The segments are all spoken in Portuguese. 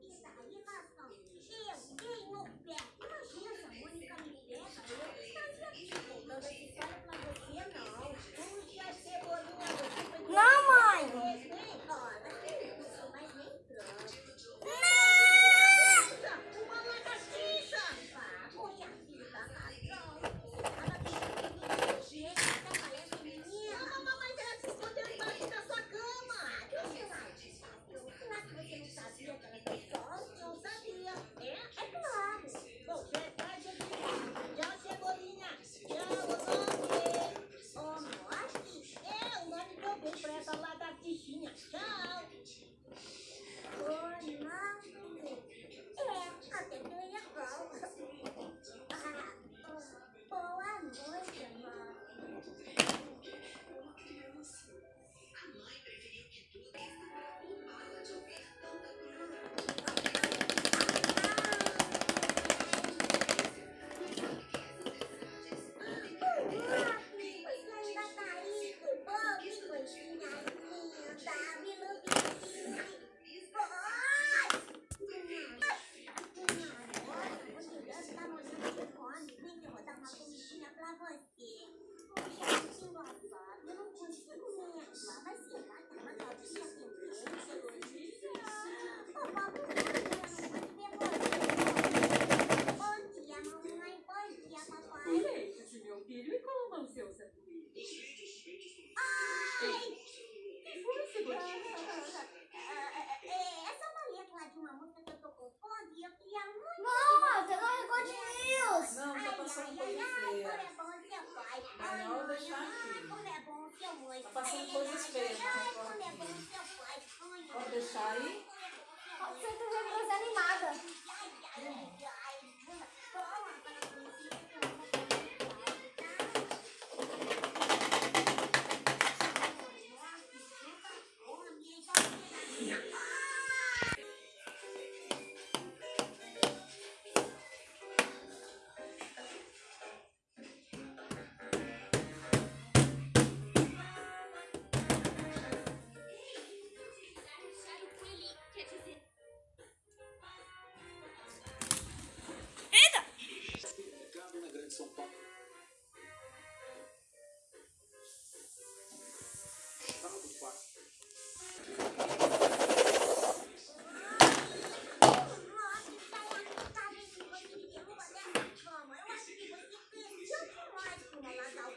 一打一骂三 interpreta lagartixinha. Tchau! Oi, Ronaldo! É, até que legal. Ah, boa noite.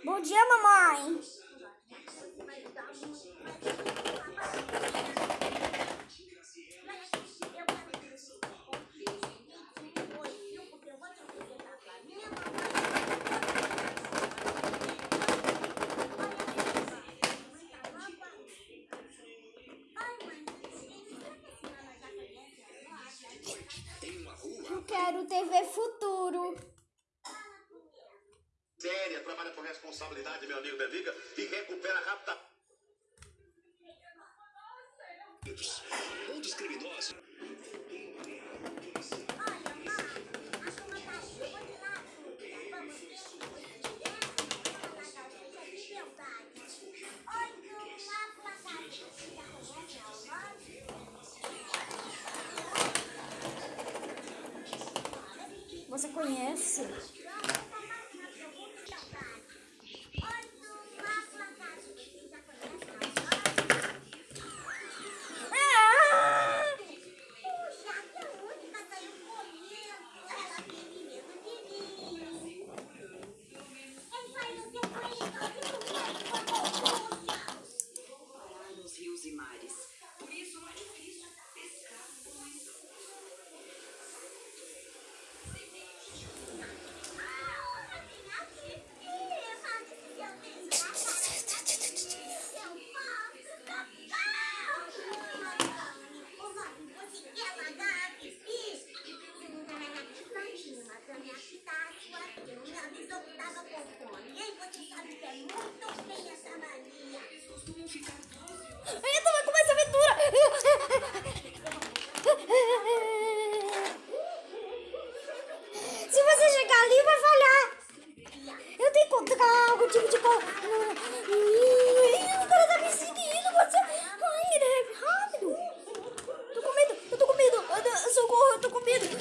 Bom dia, mamãe. TV Futuro. Séria, trabalha com responsabilidade, meu amigo Bendiga, e recupera rapidamente. Um dos criminosos. Você conhece?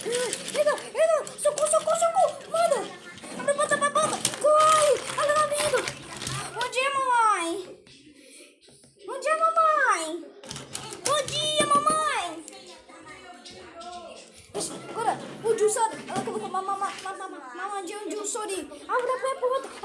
Eita, eita, socorro, socorro, socorro. Manda. Abre a porta, abre a porta. Corre. Olha lá dentro. Bom dia, mamãe. Bom dia, mamãe. Bom dia, mamãe. Agora, o dinossauro. Olha como mamãe, mamãe, mamãe, mamãe, mamãe, mamãe, mamãe, mamãe, mamãe, mamãe, mamãe, mamãe, mamãe,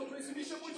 Isso me chamou de